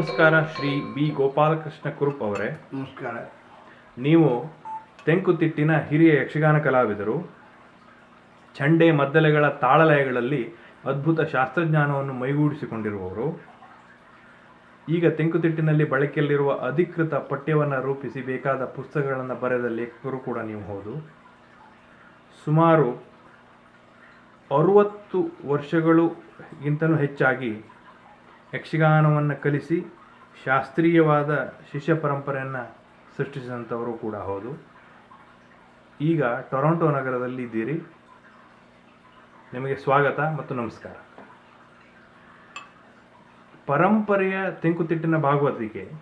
ನಮಸ್ಕಾರ ಶ್ರೀ ಬಿ. ಗೋಪಾಲಕೃಷ್ಣ ಕುರುಪ್ ಅವರೇ. ನಮಸ್ಕಾರ. ನೀವು ತೆಂಕುತಿಟ್ಟಿನ ಹಿರಿಯ ಯಕ್ಷಗಾನ ಕಲಾವಿದರು. ಚಂಡೆ ಮದ್ದಲೆಗಳ ತಾಳಲಯಗಳಲ್ಲಿ ಅದ್ಭುತ ಶಾಸ್ತ್ರಜ್ಞಾನವನ್ನು ಮೈಗೂಡಿಸಿಕೊಂಡಿರುವವರು. ಈಗ ತೆಂಕುತಿಟ್ಟಿನಲ್ಲಿ ಬಳಕೆಯಲ್ಲಿರುವ ಅಧಿಕೃತ ಪಠ್ಯವನ್ನು ರೂಪಿಸಿ ಬೇಕಾದ ಪುಸ್ತಕಗಳನ್ನು ಬರೆದ ಲೇಖಕರು ಕೂಡ ನೀವು ಹೌದು. ಸುಮಾರು ಅರುವತ್ತು ವರ್ಷಗಳುಗಿಂತಲೂ ಹೆಚ್ಚಾಗಿ ಯಕ್ಷಗಾನವನ್ನು ಕಲಿಸಿ ಶಾಸ್ತ್ರೀಯವಾದ ಶಿಷ್ಯ ಪರಂಪರೆಯನ್ನು ಸೃಷ್ಟಿಸಿದಂಥವರು ಕೂಡ ಹೌದು. ಈಗ ಟೊರೊಂಟೊ ನಗರದಲ್ಲಿ ಇದ್ದೀರಿ. ನಿಮಗೆ ಸ್ವಾಗತ ಮತ್ತು ನಮಸ್ಕಾರ. ಪರಂಪರೆಯ ತೆಂಕುತಿಟ್ಟಿನ ಭಾಗವತಿಕೆ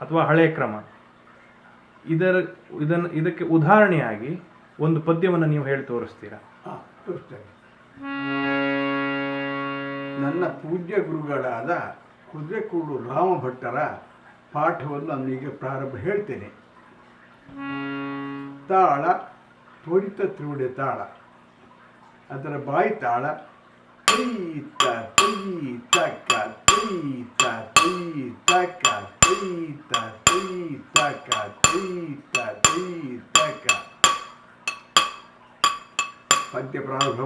ಅಥವಾ ಹಳೆಯ ಕ್ರಮ, ಇದರ, ಇದನ್ನು, ಇದಕ್ಕೆ ಉದಾಹರಣೆಯಾಗಿ ಒಂದು ಪದ್ಯವನ್ನು ನೀವು ಹೇಳಿ ತೋರಿಸ್ತೀರಾ? ನನ್ನ ಪೂಜ್ಯ ಗುರುಗಳಾದ ಕುದುರೆಕೂಡು ರಾಮ ಭಟ್ಟರ ಪಾಠವನ್ನು ನನಗೆ ಪ್ರಾರಂಭ ಹೇಳ್ತೇನೆ. ತಾಳ, ತ್ವರಿತ ತ್ರಿವಡೆ ತಾಳ. ಅದರ ಬಾಯಿ ತಾಳ ತೈತ ತೈತ ತೈತ ತೈತ ತೈತ ತೈತ ತೈತ ಪದ್ಯ ಪ್ರಾರಂಭ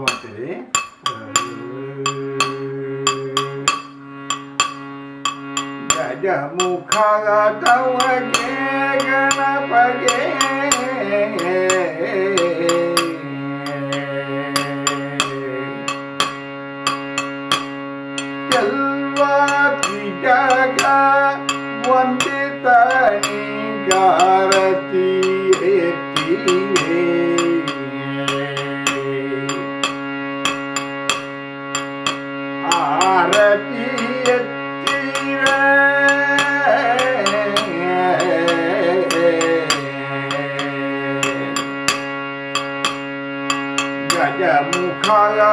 ಗಜಮುಖ ತವಗೆ ಗಣಪಗೆ. ಎಲ್ಲ ಜಗ ವಂದಿತ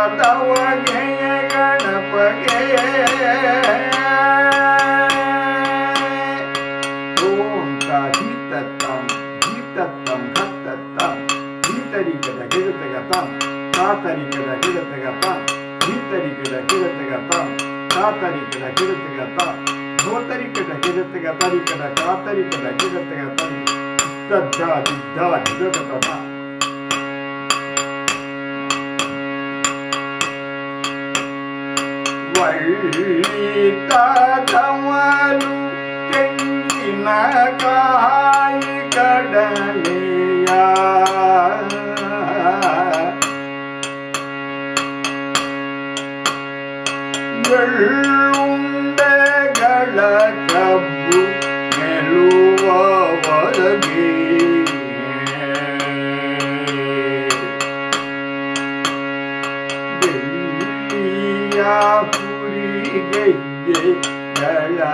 तव जय गणपते ॐ काधितत्तं धीतत्तं घत्तत्तं धीतरिकदगिरतगतं तातरिकदगिरतगतं धीतरिकदगिरतगतं तातरिकदगिरतगतं धोतरिकदगिरतगतरिकदकातरिकदगिरतगतरि तद्धा दिद्धा धिगततथा ta ta wa lu ken na ca.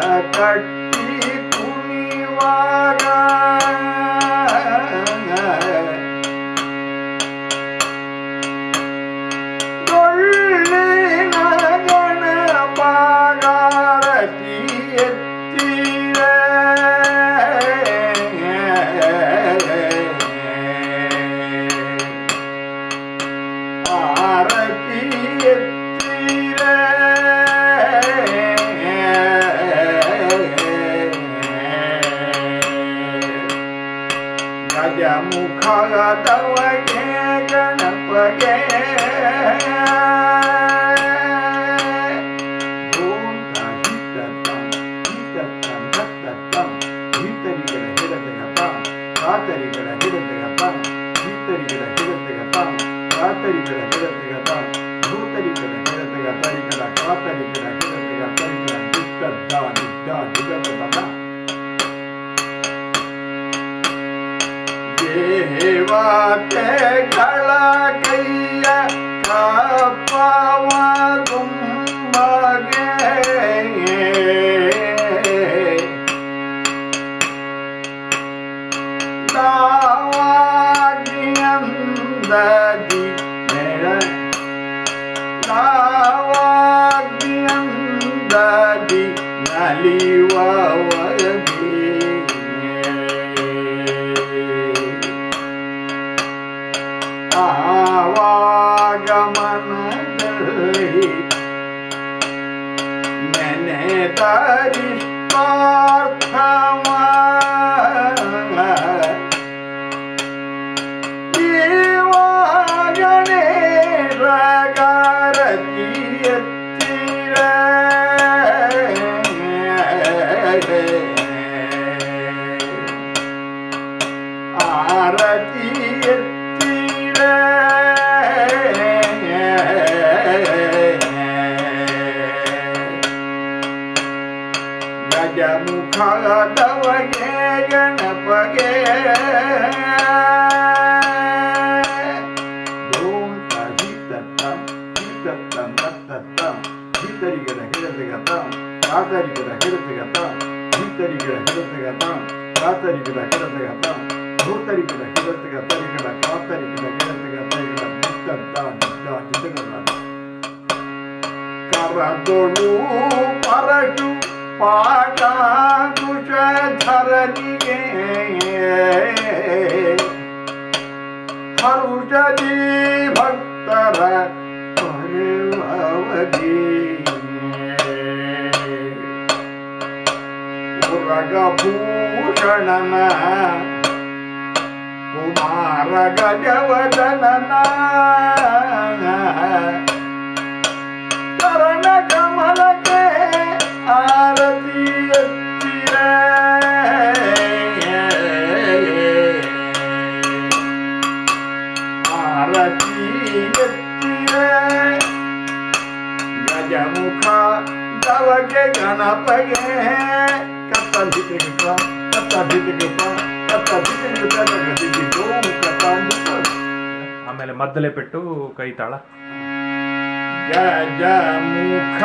ಗಳ ಕಟ್ಟಿ ಗಜ ಮುಖದವಗೆ ಗಣಪಗೆ di naliwawayan ಗಜಮುಖಾದವಗೆ ಗಣಪಗೆ ಓಂ ತಹಿತತ್ತಂ ಹಿತತ್ತಂ ತತ್ತತ್ತಂ ಹಿತರಿಗಡ ಹಿಡತಗತಂ ಕಾತರಿಗಡ ಹಿಡತಗತಂ ಹಿತರಿಗಡ ಹಿಡತಗತಂ ಕಾತರಿಗಡ ಹಿಡತಗತಂ ಭೂತರಿಗಡ ಹಿಡತಗತರಿಗಡ ಕಾತರಿಗಡ ಹಿಡತಗತರಿಗಡ ನಿತ್ತಂತ ನಿತ್ತ ನಿತ್ತಗದ पाटा कुछ धर लिए। हरुषदी भक्तर भवजी उरगभूषणन कुमार गजवदनना ದವಗೆ ಗಣಪಗೆ. ಕತ್ತ ಭಿತಿಗಿಪ ಕತ್ತ ಭಿತಿಗಿಪ ಕತ್ತ ಭಿತಿಗಿಪ ಗದಿಗಿದ್ದು ಕತ್ತ ಆಮೇಲೆ ಮದ್ದಲೆ ಪೆಟ್ಟು, ಕೈ ತಾಳ. ಗಜಮುಖ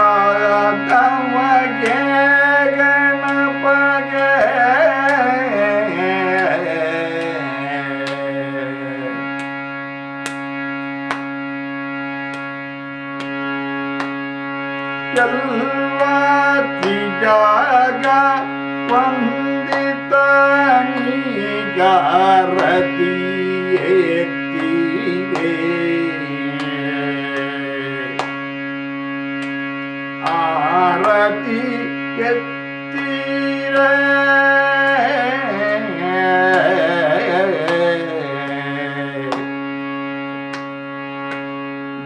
ತಮಗೆ ಗಣಪಗೆ. ಎಲ್ಲಾತಿ ಜಾಗ ವಂದಿತ ನಿಗಾರತಿ ಎತ್ತಿದೆ ಆರತಿ ಎತ್ತಿರ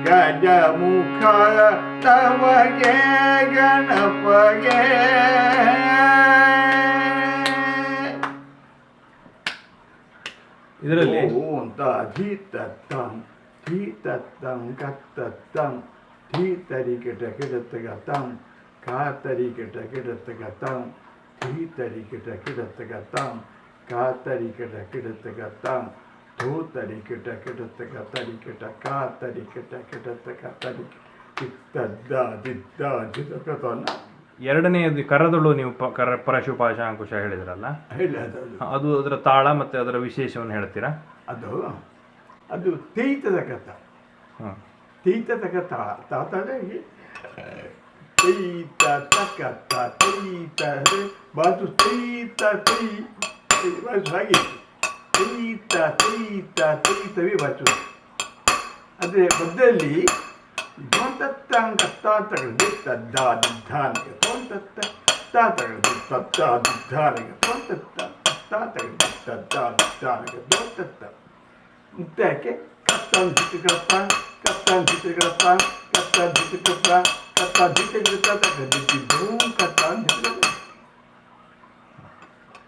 ಗಜಮುಖ ತಮಗೆ ಗಣಪಗೆ ಇದರಲ್ಲಿ ಅಂತ ಧೀತತ್ತಂ ಧೀತತ್ತಂ ಕತ್ತತ್ತಂ ಧೀತರಿಕಿಟ ಕಿಡತಗತಂ ಕಾತರಿಕಿಟ ಕಿಡತಗತಂ ಧೀತರಿಕಿಟ ಕಿಡತಗತಂ ಕಾತರಿಕಿಟ ಕಿಡತಗತಂ ಧೂತರಿಕಿಟ ಕಿಡತಗತರಿಕಿಟ ಕಾತರಿಕಿಟ ಕಿಡತಗತರಿ ಚಿತ್ತದ್ದ ದಿದ್ದ ಜಿತಕತನ ಎರಡನೆಯದು ಕರದಳು ನೀವು ಪ- ಕರ ಪರಶು ಪಾಶಾಂಕುಶ ಹೇಳಿದ್ರಲ್ಲ? ಹೇಳಿ ಅದು ಅದು ಅದರ ತಾಳ ಮತ್ತೆ ಅದರ ವಿಶೇಷವನ್ನು ಹೇಳ್ತೀರಾ? ಅದು ಅದು ತೀತದ ಕಥ. ತೀತತಕ ತಾಳ ತಾತಡೆ ತೈತ ತಕ್ಕ ತ ತೈತ ಬಾತು ತೈತ ತೈ ಬಾಜು ಹಾಗೆ ತೈತ ತೈತ ತೈತವೇ ಬಾಚು ಅಂದರೆ ಮಧ್ಯದಲ್ಲಿ ಗೊಂತತ್ತಂಗ ತಾತಗಳು ತದ್ದ ದಿದ್ದಾನಿಗೆ ಗೊಂತತ್ತ ತಾತಗಳು ತತ್ತ ದಿದ್ದಾನಿಗೆ ಗೊಂತತ್ತ ತಾತಗಳು ತದ್ದ ದಿದ್ದಾನಿಗೆ ಗೊಂತತ್ತ ಮುಕ್ತಾಯಕ್ಕೆ ಕಪ್ತಾನ್ ಜಿಟ್ಟಿಗಪ್ಪ ಕಪ್ತಾನ್ ಜಿಟ್ಟಿಗಪ್ಪ ಕಪ್ತಾನ್ ಜಿಟ್ಟಿಗಪ್ಪ ಕಪ್ತಾನ್ ಜಿಟ್ಟಿಗಿರುತ್ತ ತಗ್ದಿದ್ದು ಕಪ್ತಾನ್ ಜಿಟ್ಟಿಗಪ್ಪ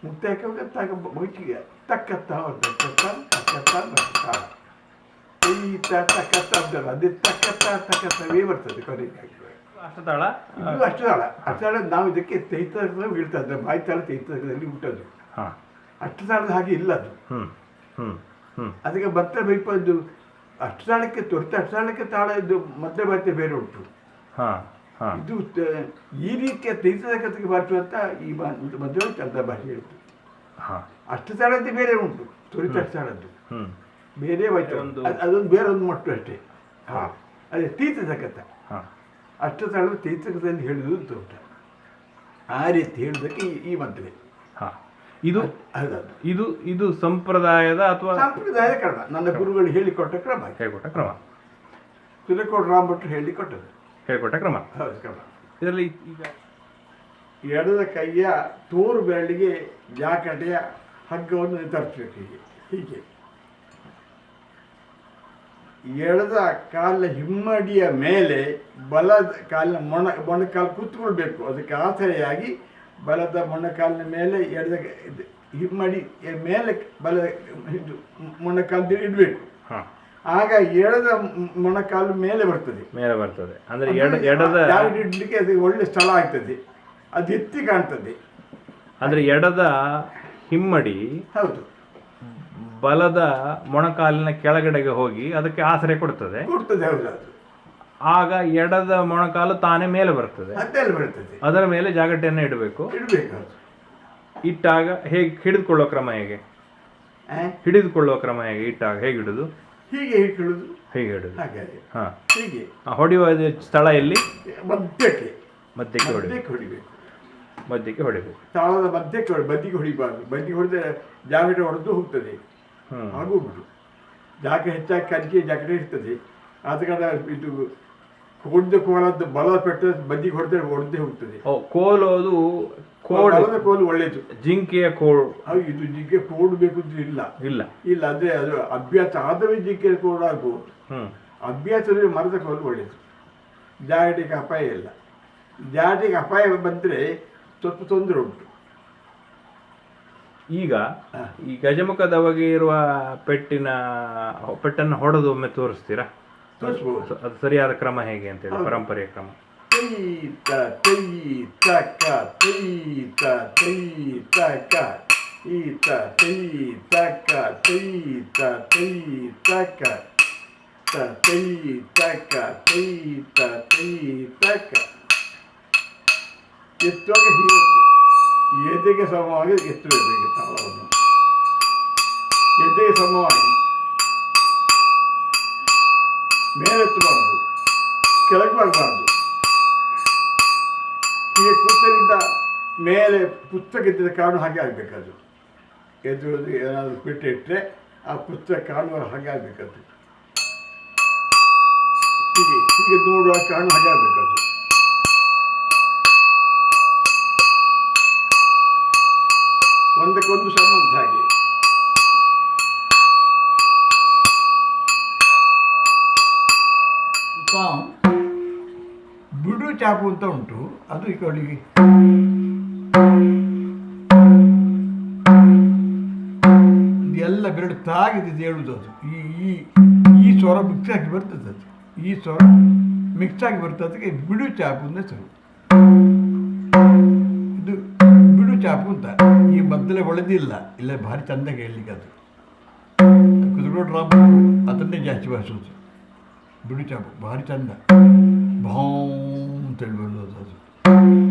ಮುಕ್ತಾಯಕ್ಕೆ ಕತ್ತಾಗ ಬೈಟಿಗೆ ತಕ್ಕತ್ತ ಅವ್ರದ್ದು ಕತ್ತಾನ್ ತಕ್ಕತ್ತ ಈತ ತಕ್ಕತ್ತ ಅಂತಾರ ಅದೇ ತಕ್ಕತ್ತ ತಕ್ಕತ್ತವೇ ಬರ್ತದೆ ಕೊನೆಗಾಗಿ ಅಷ್ಟತಾಳ ಇದು ಅಷ್ಟು ತಾಳ ಅಷ್ಟು ತಾಳ ನಾವು ಇದಕ್ಕೆ ತೈತ ಬೀಳ್ತಾ ಇದ್ದೆ ಬಾಯಿ ತಾಳ ತೈತದಲ್ಲಿ ಹುಟ್ಟೋದು. ಹಾ. ಅಷ್ಟು ತಾಳದ ಹಾಗೆ ಇಲ್ಲ ಅದು. ಅದಕ್ಕೆ ಭತ್ತ ಬೈಪದ್ದು ಅಷ್ಟು ತಾಳಕ್ಕೆ ತೊರೆತ ಅಷ್ಟು ತಾಳಕ್ಕೆ ತಾಳ ಇದು ಮಧ್ಯ ಬಾತೆ ಬೇರೆ ಉಂಟು. ಹಾ. ಹಾ. ಇದು ಈ ರೀತಿಯ ಬಾಚು ಅಂತ ಈ ಮದುವೆ ಚಂದ ಭಾಷೆ ಹೇಳ್ತು ಹಾ. ಅಷ್ಟು ತಾಳದ್ದು ಬೇರೆ ಉಂಟು. ತೊರಿತ ಅಷ್ಟು ತಾಳದ್ದು ಹ್ಮ್. ಬೇರೆ ಒಂದು- ಅದೊಂದು ಬೇರೆ ಒಂದು ಮಟ್ಟು ಅಷ್ಟೇ. ಹಾಂ. ಅದೇ ಹಾ. ಅಷ್ಟು ತಾಳವು ತೀರ್ಥಕದಲ್ಲಿ ಹೇಳಿದ್ರು ಅಂತ ಉಂಟು. ಆ ರೀತಿ ಹೇಳೋದಕ್ಕೆ ಈ- ಈ ಮದುವೆ. ಹಾ. ಇದು ಇದು ಇದು ಸಂಪ್ರದಾಯದ ಅಥವಾ ಸಂಪ್ರದಾಯದ ಕ್ರಮ. ನನ್ನ ಗುರುಗಳು ಹೇಳಿಕೊಟ್ಟ ಕ್ರಮ. ಹೇಳಿಕೊಟ್ಟ ಕ್ರಮ. ತುರಕೋಟ್ ರಾಮ್ ಭಟ್ರು ಹೇಳಿಕೊಟ್ಟದ್ದು. ಹೇಳಿಕೊಟ್ಟ ಕ್ರಮ. ಹೌದು ಕ್ರಮ. ಇದರಲ್ಲಿ ಈಗ ಎಡದ ಕೈಯ ತೋರು ಬೆರಳಿಗೆ ಜಾಕಟೆಯ ಹಗ್ಗವನ್ನು ತರಿಸ್ಬೇಕು ಹೀಗೆ. ಹೀಗೆ. ಎಡದ ಕಾಲ ಹಿಮ್ಮಡಿಯ ಮೇಲೆ ಬಲದ ಕಾಲಿನ ಮೊಣ ಮೊಣಕಾಲು ಕೂತ್ಕೊಳ್ಬೇಕು. ಅದಕ್ಕೆ ಆಸರೆಯಾಗಿ ಬಲದ ಮೊಣಕಾಲಿನ ಮೇಲೆ ಎಡದ ಹಿಮ್ಮಡಿ ಮೇಲೆ ಬಲ ಇದು ಮೊಣಕಾಲು ಇಡಬೇಕು. ಹಾ. ಆಗ ಎಡದ ಮ್- ಮೊಣಕಾಲು ಮೇಲೆ ಬರ್ತದೆ. ಮೇಲೆ ಬರ್ತದೆ. ಅಂದ್ರೆ ಎಡ ಎಡದ ಇಡ್ಲಿಕ್ಕೆ ಅದು ಒಳ್ಳೆ ಸ್ಥಳ ಆಗ್ತದೆ. ಅದು ಎತ್ತಿ ಕಾಣ್ತದೆ. ಅಂದ್ರೆ ಎಡದ ಹಿಮ್ಮಡಿ ಹೌದು. ಬಲದ ಮೊಣಕಾಲಿನ ಕೆಳಗಡೆಗೆ ಹೋಗಿ ಅದಕ್ಕೆ ಆಸರೆ ಕೊಡ್ತದೆ. ಕೊಡ್ತದೆ ಹೌದು ಆಗ ಎಡದ ಮೊಣಕಾಲು ತಾನೇ ಮೇಲೆ ಬರ್ತದೆ. ಅದೆಲ್ಲ ಬರ್ತದೆ. ಅದರ ಮೇಲೆ ಜಾಗಟೆಯನ್ನು ಇಡಬೇಕು. ಇಡಬೇಕು ಇಟ್ಟಾಗ ಹೇಗೆ ಹಿಡಿದುಕೊಳ್ಳೋ ಕ್ರಮ ಹೇಗೆ? ಹಿಡಿದುಕೊಳ್ಳುವ ಕ್ರಮ ಹೇಗೆ? ಇಟ್ಟಾಗ ಹೇಗೆ ಹಿಡಿದು? ಹೀಗೆ ಹಿಡ್ಕೊಳ್ಳೋದು ಹೇಗೆ ಹಿಡಿದು. ಹಾಗೆ ಹಾ. ಹೀಗೆ. ಆ, ಹೊಡೆಯುವ ಸ್ಥಳ ಎಲ್ಲಿ? ಮಧ್ಯಕ್ಕೆ. ಮಧ್ಯಕ್ಕೆ ಹೊಡಿಬೇಕು ಮಧ್ಯಕ್ಕೆ ಹೊಡಿಬೇಕು. ಮಧ್ಯಕ್ಕೆ ಹೊಡಿಬೇಕು. ತಾಳದ ಮಧ್ಯಕ್ಕೆ ಹೊಡಿ ಬದಿಗೆ ಹೊಡಿಬಾರ್ದು. ಬದಿಗೆ ಹೊಡೆದ್ರೆ ಜಾಗಟೆ ಹೊಡೆದು ಹೋಗ್ತದೆ. ಆಗೋಗ್ಬಿಡು. ಜಾಕೆ ಹೆಚ್ಚಾಗಿ ಕಲಿಕೆ ಜಾಕೆಟ್ ಇರ್ತದೆ. ಆದ ಕಾರಣ ಇದು ಹೊಡೆದ ಕೋಲದ್ದು ಬಲ ಪೆಟ್ಟ ಬದಿಗೆ ಹೊಡೆದ್ರೆ ಹೊಡೆದೇ ಹೋಗ್ತದೆ. ಕೋಲೋದು ಕೋಡ್. ಬಲದ ಕೋಲು ಒಳ್ಳೇದು. ಜಿಂಕೆಯ ಕೋಳು ಇದು ಜಿಂಕೆ ಕೋಡ್ಬೇಕು ಬೇಕು ಇಲ್ಲ. ಇಲ್ಲ. ಇಲ್ಲ ಅಂದ್ರೆ ಅದು ಅಭ್ಯಾಸ ಆದರೆ ಜಿಂಕೆ ಕೋಡ್ ಆಗ್ಬೋದು. ಅಭ್ಯಾಸ ಅಭ್ಯಾಸದಲ್ಲಿ ಮರದ ಕೋಲು ಒಳ್ಳೇದು. ಜಾಗಟಿಗೆ ಅಪಾಯ ಇಲ್ಲ. ಜಾಗಟಿಗೆ ಅಪಾಯ ಬಂದರೆ ಸ್ವಲ್ಪ ತೊಂದರೆ ಉಂಟು. ಈಗ. ಈ ಗಜಮುಖದವಗೆ ಇರುವ ಪೆಟ್ಟಿನ ಪೆಟ್ಟನ್ನು ಹೊಡೆದು ಒಮ್ಮೆ ತೋರಿಸ್ತೀರಾ? ತೋರಿಸ್ಬೋದು. ಅದು ಸರಿಯಾದ ಕ್ರಮ ಹೇಗೆ ಅಂತೇಳಿ ಹೇಳಿ ಪರಂಪರೆಯ ಕ್ರಮ. ತೈತ ತೈತ ಕ ತೈತ ತೈತ ಕ. ಈತ ತೈತ ಕ ತೈತ ತೈತ ಕ. ತ ತೈತ ಕ ತೈತ ತೈತ ಕ. ಎತ್ತುವಾಗ ಹೀಗೆ ಎದೆಗೆ ಸಮವಾಗಿ ಎತ್ತಬೇಕು ತಾಳವನ್ನು ಎದೆಗೆ ಸಮವಾಗಿ ಮೇಲೆತ್ತಬಾರ್ದು, ಕೆಳಗೆ ಬರಬಾರ್ದು. ಹೀಗೆ ಕೂತರಿಂದ ಮೇಲೆ ಪುಸ್ತಕ ಇದ್ದ ಕಾರಣ ಹಾಗೆ ಆಗಬೇಕದು ಎದುರು ಏನಾದರೂ ಬಿಟ್ಟಿಟ್ಟರೆ ಆ ಪುಸ್ತಕ ಕಾಣುವ ಹಾಗೆ ಆಗಬೇಕದು ಹೀಗೆ ಹೀಗೆ ನೋಡುವ ಕಾರಣ ಹಾಗೆ ಆಗಬೇಕದು ಒಂದಕ್ಕೊಂದು ಸಂಬಂಧ ಹಾಗೆ. ಬಿಡು ಚಾಪು ಅಂತ ಉಂಟು. ಅದು ಈ ಕಡೆಗೆ ಇದೆಲ್ಲ ಬೆರಡು ತಾಗಿದ್ದು ಹೇಳುದು ಅದು. ಈ ಈ ಈ ಸ್ವರ ಮಿಕ್ಸ್ ಆಗಿ ಬರ್ತದೆ ಅದು. ಈ ಸ್ವರ ಮಿಕ್ಸ್ ಆಗಿ ಬರ್ತದೆ. ಅದಕ್ಕೆ ಬಿಡು ಚಾಪು ಅಂತ ಇದು ಬಿಡು ಚಾಪು ಅಂತ. ಈ ಒಳ್ಳೆದಿಲ್ಲ ಇಲ್ಲ ಭಾರಿ ಚಂದ ಹೇಳಲಿಕ್ಕೆ ಅದು. ಕುದುರೆ ಡ್ರಾಪ್ ಅದನ್ನೇ ಜಾಸ್ತಿ ಬಳಸೋದು ಬಿಡಿ ಚಾಪು ಭಾರಿ ಚಂದ. ಭಾಂ ಅಂತೇಳಿ ಬರೋದು ಅದು.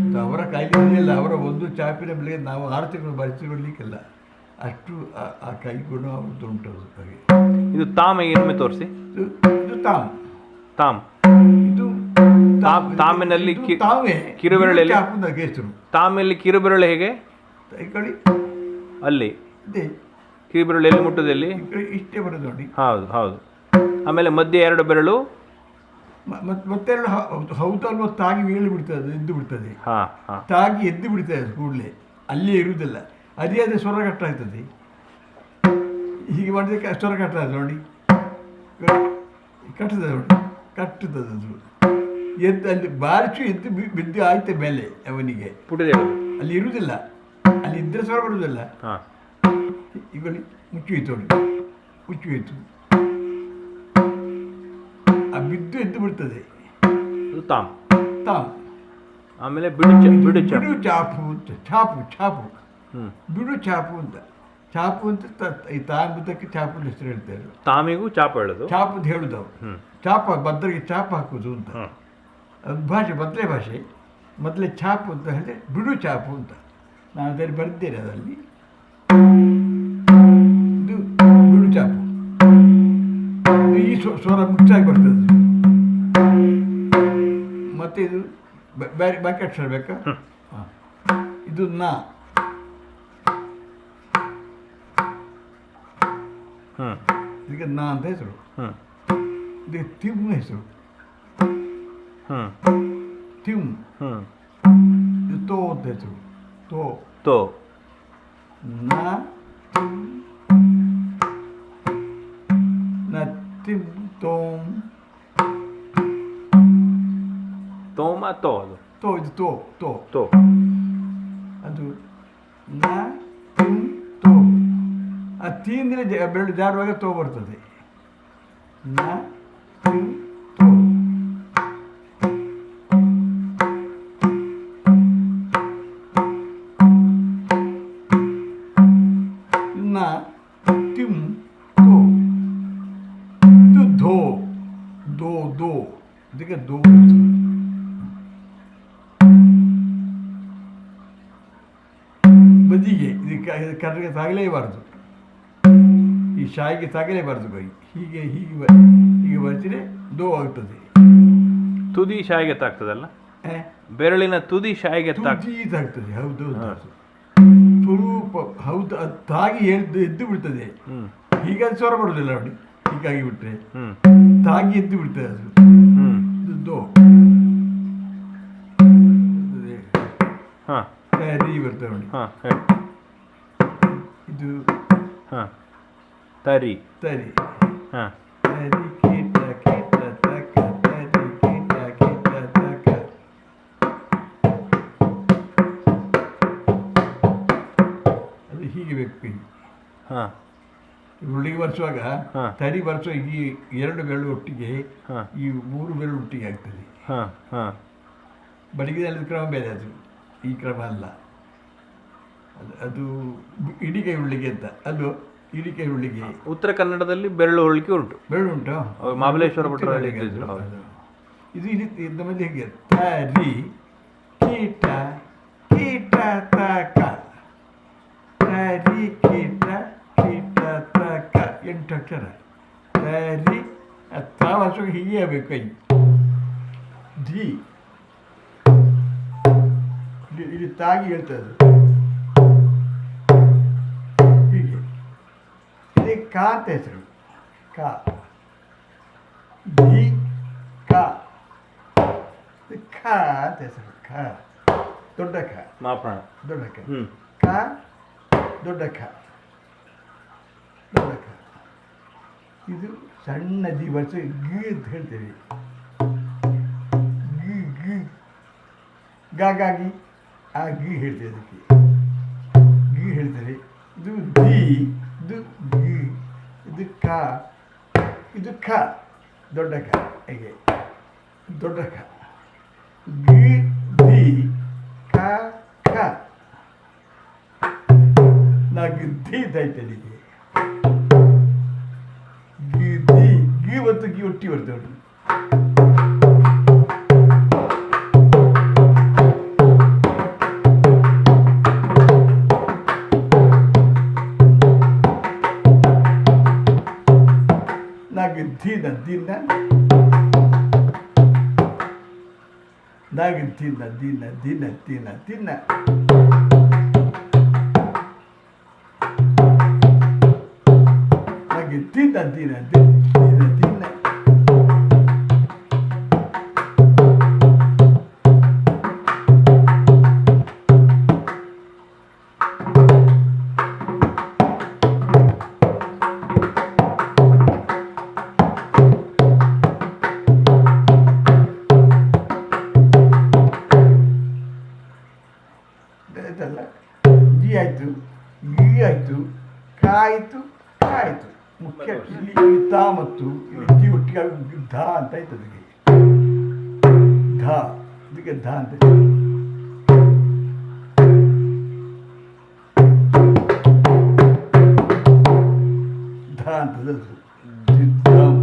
ಅದು ಅವರ ಕಾಯಿಲೆ ಇದೆಯಲ್ಲ ಅವರ ಒಂದು ಚಾಪಿನ ಬೆಲೆಗೆ ನಾವು ಆರು ತಿಂಗಳು ಬರೆಸಿಕೊಳ್ಳಿಕ್ಕಿಲ್ಲ ಅಷ್ಟು ಆ- ಕೈ ಗುಣ ಅವ್ರದ್ದು ಉಂಟು ಅದು ಹಾಗೆ. ಇದು ತಾಮ ಏನೇ ತೋರಿಸಿ. ಇದು ತಾಮ್. ತಾಮ್. ಇದು ತಾಮ್- ತಾಮಿನಲ್ಲಿ ಇದು ಕಿ- ತಾವೇ ಕಿರುಬೆರಳಲ್ಲಿ- ಚಾಪು ಅಂತ ಹೆಸರು ತಾಮಲ್ಲಿ ಕಿರುಬೆರಳು ಹೇಗೆ? ಕಡೆ ಅಲ್ಲಿ? ಇದೆ. ಬೆರಳು ಎಲ್ಲಿ ಮುಟ್ಟದಲ್ಲಿ ಇಷ್ಟೇ ಬರೋದು ನೋಡಿ. ಹೌದು ಹೌದು. ಆಮೇಲೆ ಮಧ್ಯೆ ಎರಡು ಬೆರಳು? ಮತ್ತೆರಡು ಹೌದಲ್ವ ತಾಗಿ ಬೀಳಿ ಬಿಡ್ತದೆ ಎದ್ದು ಬಿಡ್ತದೆ. ತಾಗಿ ಎದ್ದು ಬಿಡ್ತದೆ ಕೂಡಲೇ. ಅಲ್ಲೇ ಇರುವುದಿಲ್ಲ. ಅದೇ ಅದೇ ಸ್ವರ ಕಟ್ಟ ಆಯ್ತದೆ ಹೀಗೆ ಮಾಡಿದಕ್ಕೆ ಸ್ವರ ಕಟ್ಟ ಆಯ್ತು ನೋಡಿ. ಕಟ್ಟದ ನೋಡಿ. ಕಟ್ಟುತ್ತದೆ ಅದು ಎದ್ದು ಅಲ್ಲಿ ಬಾರಿಸು ಎದ್ದು ಬಿದ್ದು ಆಯ್ತು ಮೇಲೆ ಅವನಿಗೆ. ಪುಟಿದೆ ಅಲ್ಲಿ ಇರುವುದಿಲ್ಲ. ಅಲ್ಲಿ ಇದ್ರೆ ಸ್ವರ ಬರುವುದಿಲ್ಲ ಹಾ. ಈಗ ಮುಚ್ಚು ಮುಚ್ಚಿ ಹೋಯ್ತು. ಆ ಬಿದ್ದು ಎದ್ದು ಬಿಡ್ತದೆ. ತಾಮ್. ತಾಮ್. ಆಮೇಲೆ ಬಿಡು ಬಿಡು ಬಿಡು ಚಾಪು ಅಂತ ಚಾಪು ಚಾಪು. ಬಿಡು ಚಾಪು ಅಂತ. ಚಾಪು ಅಂತ ಈ ತಾಂಬುದಕ್ಕೆ ಚಾಪು ಅಂತ ಹೆಸರು ಹೇಳ್ತಾರೆ ತಾಮಿಗೂ ಚಾಪು ಹೇಳುದು. ಚಾಪು ಅಂತ ಹೇಳುದು ಅವರು ಚಾಪ ಬದ್ರಿಗೆ ಚಾಪ ಹಾಕುದು ಅಂತ. ಅದು ಭಾಷೆ ಬದಲೇ ಭಾಷೆ. ಮೊದಲೇ ಚಾಪು ಅಂತ ಹೇಳಿದ್ರೆ ಬಿಡು ಚಾಪು ಅಂತ. ನಾನು ಅದರಲ್ಲಿ ಬರ್ತೇನೆ ಅದರಲ್ಲಿ ಇದು ಬಿಡು ಚಾಪು ಈ ಸ್ವ- ಸ್ವರ ಮುಚ್ಚಾಗಿ ಬರ್ತದೆ. ಮತ್ತೆ ಇದು ಬೇರೆ ಬಾಕಿ ಅಕ್ಷರ ಬೇಕಾ? ಹಾಂ ಇದು ನಾ. ಇದಕ್ಕೆ ನಾ ಅಂತ ಹೆಸರು. ಇದಕ್ಕೆ ತಿಮ್ಮ ಹೆಸರು. ತಿಮ್. ಇದು ತೋ ಅಂತ ಹೆಸರು. ತೋ ತೋ ನಾ ನ ತಿಮ್ ತೋಮ್ ತೋಮ ತೋ ಅದು ತೋ ಇದು ತೋ ತೋ ತೋ ಅದು ನ ತಿಮ್ ತೋ ಆ ತೀಂದ್ರೆ ಜ- ಬೆರಳು ಜಾರುವಾಗ ತೋ ಬರ್ತದೆ ನ ದೋ do. ಇದಕ್ಕೆ do. ಬದಿಗೆ ಇದು ಕರ್ರಿಗೆ ತಾಗಲೇಬಾರದು ಈ ಶಾಯಿಗೆ ತಾಗಲೇಬಾರ್ದು ಕೈ ಹೀಗೆ ಹೀಗೆ ಬ- ಹೀಗೆ ಬರ್ತಿದ್ರೆ ದೋ ಆಗ್ತದೆ ತುದಿ ಶಾಯಿಗೆ ತಾಗ್ತದಲ್ಲ? ಬೆರಳಿನ ತುದಿ ಶಾಯಿಗೆ ತಾಗ್ತದೆ ತುದಿ ಹೌದು. ಸ್ವರೂಪ ಹೌದು ಅದು ತಾಗಿ ಎದ್ದು ಎದ್ದು ಬಿಡ್ತದೆ. ಹ್ಮ್. ಹೀಗೆ ಅದು ಸ್ವರ ಬರುದಿಲ್ಲ ನೋಡಿ. ಹೀಗಾಗಿ ಬಿಟ್ರೆ. ಹ್ಮ್ ತಾಗಿ ಎದ್ದು ಬಿಡ್ತದೆ ಅದು ಹ್ಮ್ ಇದು ದೋ ಅದೇ, ಹಾ ಏ, ರೀ ಬರ್ತದೆ ನೋಡಿ ಹಾ ಹೇಳಿ ಇದು ಹಾ ತರಿ ತರಿ ಹಾ ತರಿ ಕೀಟ ಕೀಟ ತಕ ತರಿ ಕೀಟ ಕೀಟ ತಕ ಅದು ಹೀಗೆ ಬೇಕು ಕೈ ಹಾ ಹುಡುಗಿ ಬರ್ಸುವಾಗ ತಡಿ ತರಿ ಬರ್ಸುವ ಈ ಎರಡು ಬೆರಳು ಒಟ್ಟಿಗೆ ಈ ಮೂರು ಬೆರಳು ಒಟ್ಟಿಗೆ ಆಗ್ತದೆ. ಹಾ ಹಾ. ಬಡಗಿದಲ್ಲಿ ಕ್ರಮ ಬೇರೆ ಅದು. ಈ ಕ್ರಮ ಅಲ್ಲ. ಅದು ಇಡಿಕೆ ಉಳ್ಳಿಗೆ ಅಂತ. ಅಲ್ಲೋ ಇಡಿಕೆ ಉಳ್ಳಿಗೆ ಉತ್ತರ ಕನ್ನಡದಲ್ಲಿ ಬೆರಳು ಉಳ್ಳಿಕೆ ಉಂಟು. ಬೆರಳು ಉಂಟು? ಮಹಾಬಲೇಶ್ವರ. ಇದು ಇಲ್ಲಿ ನಮ್ಮಲ್ಲಿ ಹೇಗೆ? ತರಿ ಕೀಟ ಕೀಟ ತಕ. ತರಿ ಕೀಟ. ತಕ ಎಂಟು ಅಕ್ಷರ ತರಿ ತಾವಸು ಹೀಗೆ ಆಗಬೇಕು ಕೈ ಧಿ. ಇಲ್ಲಿ ಇಲ್ಲಿ ತಾಗಿ ಹೇಳ್ತದೆ ಅದು. ಹೀಗೆ. ಇದು ಕಾ ಅಂತ ಹೆಸರು. ಕಾ. ಧಿ ಕ. ಇದು ಖ ಅಂತ ಹೆಸರು ಖ. ದೊಡ್ಡ ಖ. ಮಾಪಣ ದೊಡ್ಡ ಖ. ಹ್ಮ್. ಕ ದೊಡ್ಡ ಖ. ದೊಡ್ಡ ಖ. ಇದು ಸಣ್ಣ ದಿವಸ ಗಿ. ಅಂತ ಹೇಳ್ತೇವೆ ಗಿ ಗಿ. ಗಾಗಿ ಆ ಗಿ ಹೇಳ್ತೇವೆ ಅದಕ್ಕೆ. ಗಿ ಹೇಳ್ತೇವೆ. ಇದು ದಿ, ಇದು ಗಿ, ಇದು ಕ, ಇದು ಖ. ದೊಡ್ಡ ಖ. ಹೇಗೆ. ದೊಡ್ಡ ಖ. ಗಿ, ದಿ, ಕ, ಖ. ನಾಲ್ಕು ದಿ ಇದ್ದಾಯ್ತು ಅಲ್ಲಿಗೆ ದಿ ಗಿ ಒಟ್ಟಿ ಬರ್ತೇವೆ ನೋಡಿ ನಾಲ್ಕು ದಿನ ದಿನ ನಾಲ್ಕು ದಿನ ದಿನ ದಿನ ದಿನ ದಿನ ನಾಲ್ಕು ದಿನ ದಿನ ಧ ಅಂತ ಆಯ್ತು ಅದಕ್ಕೆ. ಧ. ಇದಕ್ಕೆ ಧ ಅಂತ ಧ ಅಂತದ್ದು ಅದು. ದಿದ್ದಂ,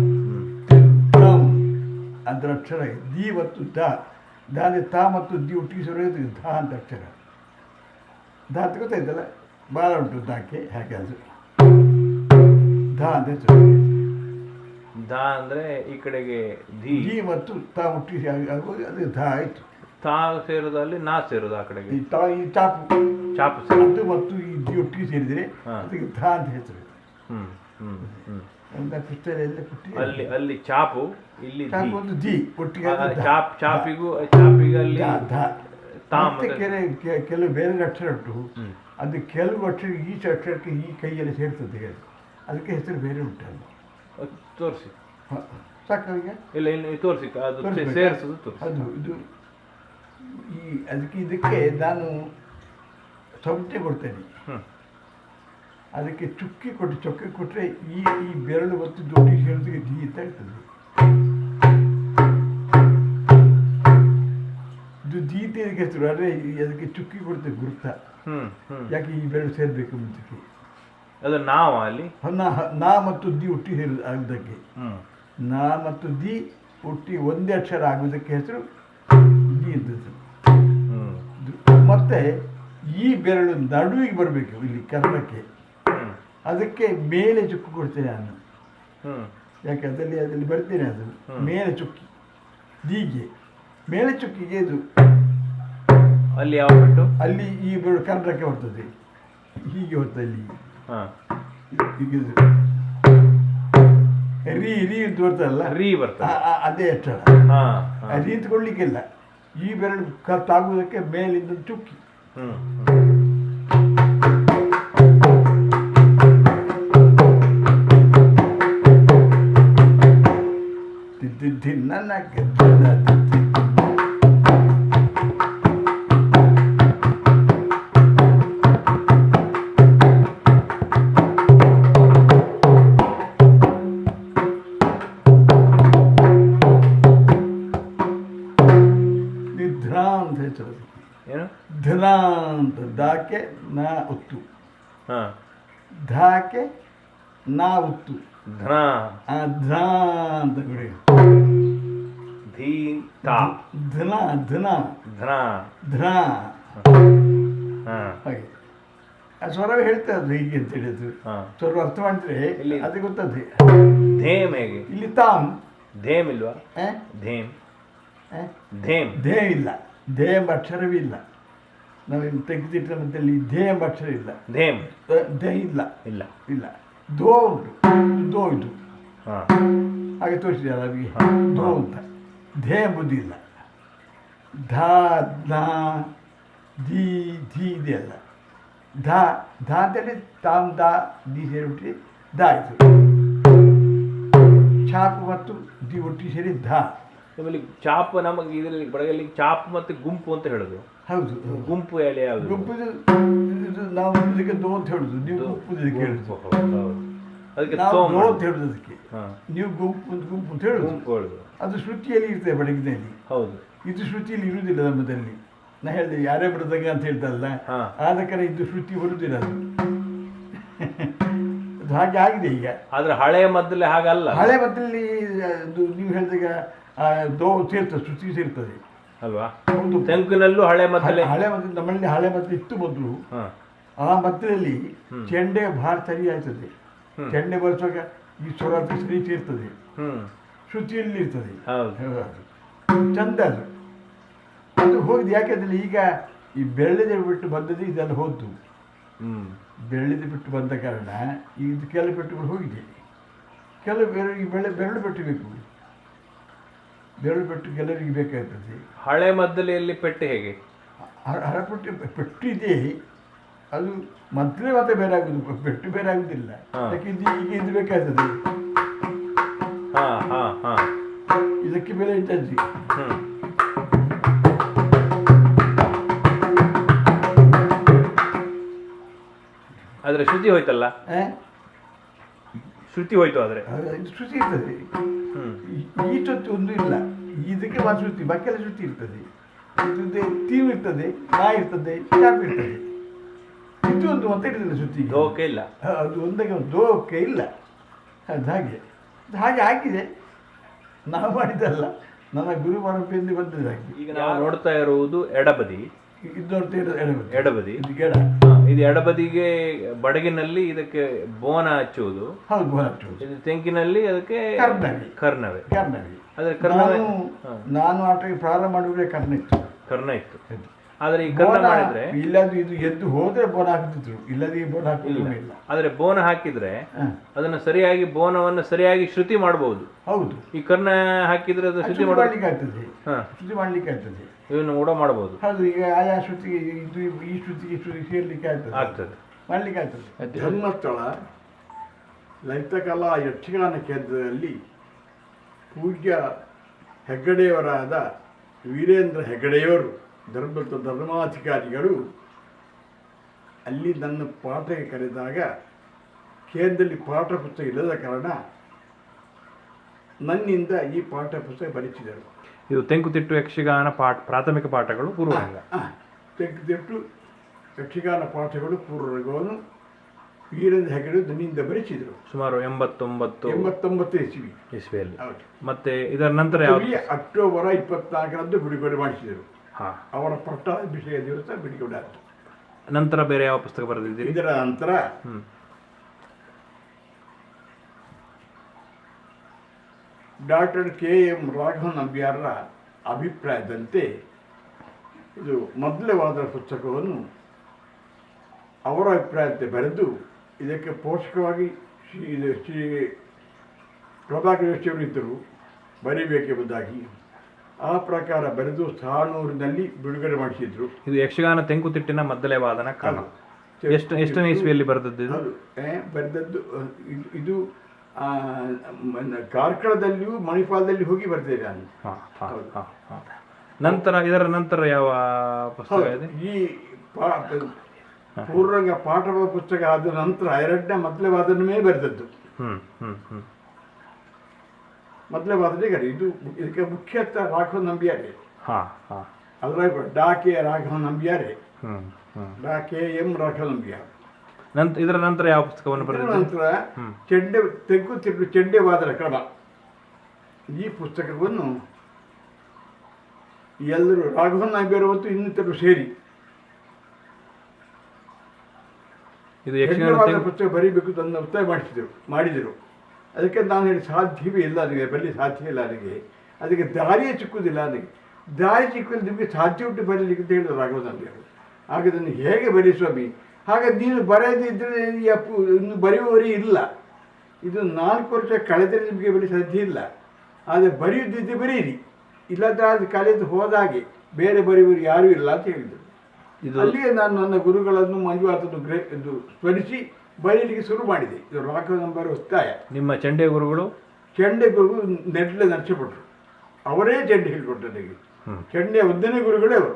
ದಿದ್ದಂ. ಅಂತ ಅಕ್ಷರ ದಿ ಮತ್ತು ದ ದ ಅಂದ್ರೆ ತ ಮತ್ತು ದಿ ಒಟ್ಟಿಗೆ ಸೇರೋದು ಧ ಅಂತ ಅಕ್ಷರ. ದ ಅಂತ ಗೊತ್ತಾಯ್ತಲ್ಲ? ಭಾಳ ಉಂಟು ದಾಕ್ಕೆ ಹಾಗೆ ಅದು. ಧ ಅಂತ ದ ಅಂದ್ರೆ ಈ ಕಡೆಗೆ ಧಿ. ದಿ ಮತ್ತು ತಾ ಹುಟ್ಟಿ ಆಗೋದು ಅದು ಧ ಆಯಿತು. ತಾ ಸೇರೋದಲ್ಲಿ ನಾ ಸೇರೋದು ಆ ಕಡೆಗೆ. ಈ ತಾ ಈ ಚಾಪು. ಚಾಪು ಸೇರೋದು. ಅದು ಮತ್ತು ಈ ಧಿ ಒಟ್ಟಿಗೆ ಸೇರಿದರೆ. ಅದಕ್ಕೆ ಧ ಅಂತ ಹೆಸರು. ಹ್ಞೂ ಹ್ಞೂ ಹ್ಞೂ ಅಲ್ಲಿ. ಅಲ್ಲಿ ಚಾಪು ಇಲ್ಲಿ. ಚಾಪು ಚಾಪಿಗೂ ಚಾಪಿಗೆ ಅಲ್ಲಿ ಕೆಲವು ಬೇರೆ ಅಕ್ಷರ ಉಂಟು. ಅದು ಕೆಲವು ಅಕ್ಷರ ಈ ಅಕ್ಷರಕ್ಕೆ ಈ ಕೈಯಲ್ಲಿ ಸೇರ್ತದೆ ಅದಕ್ಕೆ ಹೆಸರು ಬೇರೆ ಉಂಟು ತೋರಿಸಿ. ಸಾಕು ನನಗೆ? ಇಲ್ಲ ಇನ್ನು ತೋರಿಸಿ ಅದು? ಸೇರಿಸೋದು ತೋರಿಸಿ. ಅದು ಇದು ಈ ಅದಕ್ಕೆ ಇದಕ್ಕೆ ನಾನು ಸೌತೆ ಕೊಡ್ತೇನೆ. ಅದಕ್ಕೆ ಚುಕ್ಕಿ ಕೊಟ್ಟು ಚೊಕ್ಕಿ ಕೊಟ್ಟರೆ ಈ ಈ ಬೆರಳು ಮತ್ತು ದೊಡ್ಡ ಹೇಳೋದಕ್ಕೆ ದಿ ಅಂತ ಹೇಳ್ತದೆ ಇದು ದಿ ಅಂತ ಇದಕ್ಕೆ ಹೆಸರು ಆದರೆ ಅದಕ್ಕೆ ಚುಕ್ಕಿ ಕೊಡ್ತೇವೆ ಗುರುತ. ಯಾಕೆ ಈ ಬೆರಳು ಸೇರಬೇಕು ಮುಂಚೆಗೆ? ಅದು ನಾವ ಅಲ್ಲಿ? ನಾ ನಾ ಮತ್ತು ದಿ ಹುಟ್ಟಿ ಆಗೋದಕ್ಕೆ. ಆಗುವುದಕ್ಕೆ ನಾ ಮತ್ತು ದಿ ಹುಟ್ಟಿ ಒಂದೇ ಅಕ್ಷರ ಆಗುವುದಕ್ಕೆ ಹೆಸರು ದಿ ಇದ್ದದ್ದು ಮತ್ತೆ ಈ ಬೆರಳು ನಡುವಿಗೆ ಬರಬೇಕು ಇಲ್ಲಿ ಕರ್ಣಕ್ಕೆ ಅದಕ್ಕೆ ಮೇಲೆ ಚುಕ್ಕು ಕೊಡ್ತೇನೆ ನಾನು. ಯಾಕೆ ಅದರಲ್ಲಿ ಅದರಲ್ಲಿ ಬರ್ತೇನೆ ಅದು. ಮೇಲೆ ಚುಕ್ಕಿ. ದೀಗೆ. ಮೇಲೆ ಚುಕ್ಕಿಗೆ ಇದು. ಅಲ್ಲಿ ಯಾವ ಅಲ್ಲಿ ಈ ಬೆರಳು ಕರ್ಣಕ್ಕೆ ಬರ್ತದೆ. ಹೀಗೆ ಇಲ್ಲಿ ಇದು. ರೀ ರೀ ಅಂತ ಬರ್ತದಲ್ಲ? ರೀ ಬರ್ತದೆ. ಅದೇ ಹಾ. ರೀ ಕೊಡ್ಲಿಕ್ಕಿಲ್ಲ ಈ ಬೆರಳು ಕತ್ತಾಗುವುದಕ್ಕೆ ಮೇಲಿಂದ ಚುಕ್ಕಿ. ಹ್ಮ್ ಧನ ಅಂತ ಧಾಕೆ ನಾ ಉತ್ತು. ಹಾ. ಧಾಕೆ ನಾ ಉತ್ತು. ಧನ. ಧಾ ಅಂತ ಬಿಡಿ. ಧೀ ತಾ. ಧನ ಧನ. ಧನ. ಧನ. ಹಾಗೆ. ಆ ಸ್ವರವೇ ಹೇಳ್ತಾ ಇದ್ರು ಹೀಗೆ ಅಂತ ಹೇಳಿದ್ರು. ಸ್ವರ ಅರ್ಥ ಮಾಡಿದ್ರೆ ಇಲ್ಲಿ- ಅದು ಗೊತ್ತದೆ ಧೇಮ್ ಹೇಗೆ? ಇಲ್ಲಿ ತಾಮ್ ಧೇಮ್ ಇಲ್ವಾ? ಧೇಮ್. ಧೇಮ್? ಧೇಮ್ ಇಲ್ಲ. ಧೇಮ್ ಅಕ್ಷರವೇ ಇಲ್ಲ. ನಾವು ತೆಗೆದಿಟ್ಟ ಮಧ್ಯದಲ್ಲಿ ಧೇ ಎಂಬ ಅಕ್ಷರ ಇಲ್ಲ. ಧೇಮ್ ದೇ ಧೇ ಇಲ್ಲ. ಇಲ್ಲ. ಇಲ್ಲ. ದೋ ಉಂಟು. ದೋ ಇದು. ಹಾ. ಹಾಗೆ ತೋರಿಸಿದೆ ನಮಗೆ. ದೋ ಅಂತ. ಧೇ ಎಂಬುದಿಲ್ಲ ಧಾ ಧಾ ಧೀ ಧೀ ಇದೆಯಲ್ಲ ಧಾ ಧಾ ಅಂತೇಳಿ ತಾಮ್ ದಾ ದಿ ಸೇರಿಬಿಟ್ಟು ದಾ ಆಯಿತು. ಛಾಪ್ ಮತ್ತು ದಿ ಒಟ್ಟಿ ಸೇರಿ ಧಾ. ನಿಮ್ಮಲ್ಲಿ ಚಾಪ್ ನಮಗೆ ಇದರಲ್ಲಿ ಬಡಗಲ್ಲಿ ಚಾಪ್ ಮತ್ತೆ ಗುಂಪು ಅಂತ ಹೇಳೋದು. ಹೌದು ಗುಂಪು ಎಲೆ ಯಾವುದು? ಗುಂಪುದು ನಾವು ಇದಕ್ಕೆ ದೋ ಅಂತ ಹೇಳುದು. ನೀವು ಗುಂಪು ಇದಕ್ಕೆ ಹೇಳುದು. ಅದಕ್ಕೆ ನಾವು ದೋ ಅಂತ ಹೇಳುದು ಅದಕ್ಕೆ. ನೀವು ಗುಂಪು ಗುಂಪು ಅಂತ ಹೇಳುದು. ಗುಂಪು ಹೇಳುದು. ಅದು ಶ್ರುತಿಯಲ್ಲಿ ಇರ್ತದೆ ಬಡಗಿನಲ್ಲಿ ಹೌದು. ಇದು ಶ್ರುತಿಯಲ್ಲಿ ಇರುವುದಿಲ್ಲ ನಮ್ಮದಲ್ಲಿ ನಾ ಹೇಳಿದೆ ಯಾರೇ ಬಡದಾಗ ಅಂತ ಹೇಳ್ತಲ್ಲ ಹಾ. ಆದ ಕಾರಣ ಇದು ಶ್ರುತಿ ಬರುವುದಿಲ್ಲ ಅದು. ಅದು ಹಾಗೆ ಆಗಿದೆ ಈಗ. ಆದ್ರೆ ಹಳೆಯ ಮದ್ದಲ್ಲಿ ಹಾಗಲ್ಲ. ಹಳೆ ಮದ್ದಲ್ಲಿ ನೀವು ಹೇಳಿದಾಗ ದೋ ಸೇರ್ತದೆ ಶ್ರುತಿ ಸೇರ್ತದೆ. ಅಲ್ವಾ? ಒಂದು ತೆಂಕಿನಲ್ಲೂ ಹಳೆ ಮದ್ದಲೆ? ಹಳೆ- ಮದ್ದು ನಮ್ಮಲ್ಲಿ ಹಳೆ ಮದ್ದು ಇತ್ತು ಮೊದಲು. ಆ ಮದ್ದದಲ್ಲಿ ಚೆಂಡೆ ಭಾರ ಸರಿ ಆಯ್ತದೆ. ಚೆಂಡೆ ಬರೆಸುವಾಗ ಈ ಸ್ವರ ಸರಿ ಸೇರ್ತದೆ ಶುಚಿಯಲ್ಲಿ ಇರ್ತದೆ. ಚಂದ ಅದು. ಅದು ಹೋಗಿದೆ ಯಾಕೆಂದ್ರೆ ಈಗ ಈ ಬೆಳ್ಳಿದೆ ಬಿಟ್ಟು ಬಂದದ್ದು ಇದೆಲ್ಲ ಹೋದ್ದು. ಬೆಳ್ಳಿದ ಬಿಟ್ಟು ಬಂದ ಕಾರಣ ಇದು ಕೆಲವು ಪೆಟ್ಟುಗಳು ಹೋಗಿದೆ. ಕೆಲವು ಬೇರೆ ಈ ಬೆಳೆ ಬೆರಳು ಪೆಟ್ಟು ಬೇಕು ಬೆರಳು ಪೆಟ್ಟು ಕೆಲವರಿಗೆ ಬೇಕಾಗ್ತದೆ. ಹಳೆ ಮದ್ದಲೆಯಲ್ಲಿ ಪೆಟ್ಟು ಹೇಗೆ? ಹರಪಟ್ಟಿ ಪೆಟ್ಟು ಇದೆ. ಅದು ಮದ್ದಲೇ ಮತ್ತೆ ಬೇರೆ ಆಗುದು ಪೆಟ್ಟು ಬೇರೆ ಆಗುದಿಲ್ಲ. ಅದಕ್ಕೆ ಇದು ಈಗ ಇದು ಬೇಕಾಗ್ತದೆ. ಹಾ ಹಾ ಹಾ. ಇದಕ್ಕೆ ಬೆಲೆ ಇದ್ದದ್ದು ಹ್ಮ್. ಆದ್ರೆ ಶ್ರುತಿ ಹೋಯ್ತಲ್ಲ? ಶ್ರುತಿ ಹೋಯ್ತು ಆದ್ರೆ. ಶ್ರುತಿ ಇರ್ತದೆ. ಹ್ಮ್. ಈ- ಈ ಒಂದು ಇಲ್ಲ. ಇದಕ್ಕೆ ಒಂದು ಶುತಿ ಬಕ್ಕೆಲ್ಲ ಶುತಿ ಇರ್ತದೆ. ಇದು ತೀವ್ ಇರ್ತದೆ ನಾ ಇರ್ತದೆ ಚಾಪ್ ಇರ್ತದೆ. ಇದು ಒಂದು ಮತ್ತೆ ಇರ್ತದೆ ದೋಕೆ ಇಲ್ಲ. ಅದು ಒಂದಕ್ಕೆ ಒಂದು ದೋಕೆ ಇಲ್ಲ. ಅದು ಹಾಗೆ. ಹಾಗೆ ಆಗಿದೆ. ನಾವು ಮಾಡಿದ್ದಲ್ಲ. ನನ್ನ ಗುರು ಪರಂಪರೆಯಿಂದ ಬಂದದ್ದು ಹಾಗೆ ಈಗ ನಾವು ನೋಡ್ತಾ ಇರುವುದು ಎಡಬದಿ. ಇದು ನೋಡ್ತಾ ಇರೋದು ಎಡಬದಿ. ಎಡಬದಿ. ಇದು ಗೆಡ ಇದು ಎಡಬದಿಗೆ ಬಡಗಿನಲ್ಲಿ ಇದಕ್ಕೆ ಬೋನ ಹಚ್ಚುವುದು. ಹೌದು ಇದು ತೆಂಕಿನಲ್ಲಿ ಅದಕ್ಕೆ ಕರ್ನವಿ. ಕರ್ನವೆ. ಕರ್ನವಿ. ಕರ್ನವೆ ನಾನು ನಾನು ಆಟಕ್ಕೆ ಪ್ರಾರಂಭ ಮಾಡುವುದೇ ಕರ್ನ ಇತ್ತು. ಕರ್ನ ಇತ್ತು. ಆದ್ರೆ ಈ ಕರ್ನ ಮಾಡಿದ್ರೆ ಇಲ್ಲದು ಇದು ಎದ್ದು ಹೋದ್ರೆ ಬೋನ ಹಾಕ್ತಿದ್ರು. ಇಲ್ಲದೇ ಬೋನ ಹಾಕಿದ್ರು ಇಲ್ಲ. ಆದ್ರೆ ಬೋನ ಹಾಕಿದ್ರೆ ಅದನ್ನ ಸರಿಯಾಗಿ ಬೋನವನ್ನು ಸರಿಯಾಗಿ ಶ್ರುತಿ ಮಾಡಬಹುದು ಹೌದು. ಈ ಕರ್ನ ಹಾಕಿದ್ರೆ ಅದು ಶ್ರುತಿ ಮಾಡಲಿಕ್ಕೆ ಆಗ್ತದೆ. ಹಾ. ಶುದ್ಧಿ ಮಾಡ್ಲಿಕ್ಕೆ ಆಗ್ತದೆ. ಇವನು ಕೂಡ ಮಾಡಬಹುದು. ಹೌದು ಈಗ ಆಯಾ ಶ್ರುತಿಗೆ ಇದು ಈ ಶ್ರುತಿಗೆ ಈ ಶ್ರುತಿ ಸೇರ್ಲಿಕ್ಕೆ ಆಗ್ತದೆ. ಆಗ್ತದೆ. ಮಾಡ್ಲಿಕ್ಕೆ ಆಗ್ತದೆ. ಧರ್ಮಸ್ಥಳ ಲಲಿತಕಲಾ ಯಕ್ಷಗಾನ ಕೇಂದ್ರದಲ್ಲಿ ಪೂಜ್ಯ ಹೆಗ್ಗಡೆಯವರಾದ ವೀರೇಂದ್ರ ಹೆಗ್ಗಡೆಯವರು ಧರ್ಮದ ಧರ್ಮಾಧಿಕಾರಿಗಳು ಅಲ್ಲಿ ನನ್ನ ಪಾಠಕ್ಕೆ ಕರೆದಾಗ ಕೇಂದ್ರದಲ್ಲಿ ಪಾಠ ಪುಸ್ತಕ ಇಲ್ಲದ ಕಾರಣ ನನ್ನಿಂದ ಈ ಪಾಠ ಪುಸ್ತಕ ಬರೆಸಿದರು ಇದು ತೆಂಕುತಿಟ್ಟು ಯಕ್ಷಗಾನ ಪಾಠ ಪ್ರಾಥಮಿಕ ಪಾಠಗಳು ಪೂರ್ವರಂಗ ತೆಂಕುತಿಟ್ಟು ಯಕ್ಷಗಾನ ಪಾಠಗಳು ಪೂರ್ವರಂಗವನ್ನು ವೀರೇಂದ್ರ ಹೆಗಡೆ ದನಿಯಿಂದ ಬರೆಸಿದರು. ಸುಮಾರು ಎಂಬತ್ತೊಂಬತ್ತು ಎಂಬತ್ತೊಂಬತ್ತು ಇಸ್ವಿ. ಇಸ್ವಿಯಲ್ಲಿ. ಮತ್ತೆ ಇದರ ನಂತರ ಅಕ್ಟೋಬರ್ ಇಪ್ಪತ್ನಾಲ್ಕರಂದು ಬಿಡುಗಡೆ ಮಾಡಿಸಿದರು. ಹಾಂ. ಅವರ ಪಟ್ಟಾಭಿಷೇಕ ದಿವಸ ಬಿಡುಗಡೆ ಆಯಿತು ನಂತರ ಬೇರೆ ಯಾವ ಪುಸ್ತಕ ಬರೆದಿದ್ದೀರಿ? ಇದರ ನಂತರ ಡಾಕ್ಟರ್ ಕೆ ಎಂ ರಾಘವನ್ ನಂಬಿಯಾರರ ಅಭಿಪ್ರಾಯದಂತೆ ಇದು ಮೊದಲವಾದ ಪುಸ್ತಕವನ್ನು ಅವರ ಅಭಿಪ್ರಾಯದಂತೆ ಬರೆದು ಇದಕ್ಕೆ ಪೋಷಕವಾಗಿ ಶ್ರೀ ಇದು ಶ್ರೀ ಪ್ರಭಾಕರ್ ಯೋಶಿಯವರು ಇದ್ದರು ಬರೀಬೇಕೆಂಬುದಾಗಿ. ಆ ಪ್ರಕಾರ ಬರೆದು ಸಾನೂರಿನಲ್ಲಿ ಬಿಡುಗಡೆ ಮಾಡಿಸಿದ್ರು. ಇದು ಯಕ್ಷಗಾನ ತೆಂಕುತಿಟ್ಟಿನ ಮೊದಲೇ ವಾದನ ಕಾಲ. ಎಷ್ಟು ಎಷ್ಟನೇ ಇಸ್ವಿಯಲ್ಲಿ ಬರೆದದ್ದು ಬರೆದದ್ದು ಇದು- ಕಾರ್ಕಳದಲ್ಲಿಯೂ ಮಣಿಪಾಲದಲ್ಲಿ ಹೋಗಿ ಬರ್ತೇವೆ ನಾನು. ನಂತರ ಇದರ ನಂತರ ಯಾವ ಪುಸ್ತಕ ಇದೆ? ಈ ಪೂರ್ವಂಗ ಪಾಠವ ಪುಸ್ತಕ ಆದ ನಂತರ ಎರಡನೇ ಮೊದಲೇ ಮೇಲೆ ಬರೆದದ್ದು. ಹ್ಮ್ ಹ್ಮ್ ಹ್ಮ್. ಮೊದಲೇ ವಾದನೆ ಇದು ಇದಕ್ಕೆ ಮುಖ್ಯ ರಾಘವ ನಂಬಿಯಾರೆ. ಹಾ ಹಾ. ಕೆ ರಾಘವ ನಂಬಿಯಾರೆ. ಡಾ ಕೆ ಡಾಕೆ ಎಂ ರಾಘವ ನಂಬಿಯಾರ್. ನಂತರ ಇದರ ನಂತರ ಯಾವ ಪುಸ್ತಕವನ್ನು ಇದರ ಬರೆದಿದ್ದೀರಿ? ನಂತರ ಚೆಂಡೆ ತೆಗ್ಗು ತಿರುಗು ಚೆಂಡೆ ವಾದನ ಕ್ರಮ ಈ ಪುಸ್ತಕವನ್ನು ಎಲ್ಲರೂ ರಾಘವನ್ ಆಗಿರುವಂತೂ ಮತ್ತು ಸೇರಿ. ಇದು ಯಕ್ಷಗಾನ ಯಕ್ಷಗಾನ ತೆಂಕು ಪುಸ್ತಕ ಬರೀಬೇಕು ಅಂತ ನನ್ನ ಒತ್ತಾಯ ಮಾಡಿಸಿದರು ಮಾಡಿದರು. ಅದಕ್ಕೆ ನಾನು ಹೇಳಿ ಸಾಧ್ಯವೇ ಇಲ್ಲ ನನಗೆ ಬರಲಿ ಸಾಧ್ಯ ಇಲ್ಲ ನನಗೆ ಅದಕ್ಕೆ ದಾರಿಯೇ ಚಿಕ್ಕುವುದಿಲ್ಲ ನನಗೆ ದಾರಿ ಸಿಕ್ಕುವುದು ನಿಮಗೆ ಸಾಧ್ಯ ಉಂಟು ಬರಲಿಕ್ಕೆ ಅಂತ ಹೇಳಿದ್ರು ರಾಘವನಂದಿಯವರು ಆಗ ಅದನ್ನು ಹೇಗೆ ಬರೀ ಸ್ವಾಮಿ? ಹಾಗೆ ನೀನು ಅಪ್ಪು ಇನ್ನು ಬರೆಯುವವರೇ ಇಲ್ಲ. ಇದು ನಾಲ್ಕು ವರ್ಷ ಕಳೆದರೆ ನಿಮಗೆ ಬರೀ ಸಾಧ್ಯ ಇಲ್ಲ. ಆದರೆ ಬರೆಯುದಿದ್ದು ಬರೀರಿ. ಇಲ್ಲದ ಕಳೆದು ಹೋದಾಗೆ ಬೇರೆ ಬರೆಯುವರು ಯಾರೂ ಇಲ್ಲ ಅಂತ ಹೇಳಿದರು. ಅಲ್ಲಿಯೇ ನಾನು ನನ್ನ ಗುರುಗಳನ್ನು ಮಂಜುನಾಥನ್ನು ಗ್ರೇ ಇದು ಸ್ಮರಿಸಿ ಬರೀಲಿಕ್ಕೆ ಶುರು ಮಾಡಿದೆ. ಇದು ರಾಘವ ನಂಬರ್ ಒತ್ತಾಯ. ನಿಮ್ಮ ಚಂಡೆ ಗುರುಗಳು? ಚಂಡೆ ಗುರು ನೆಡ್ಲೆ ನರ್ಚಪಟ್ರು ಅವರೇ ಚಂಡೆ ಹೇಳಿಕೊಟ್ಟರು ನನಗೆ. ಚಂಡೆ ಒಂದನೇ ಗುರುಗಳೇ ಅವರು.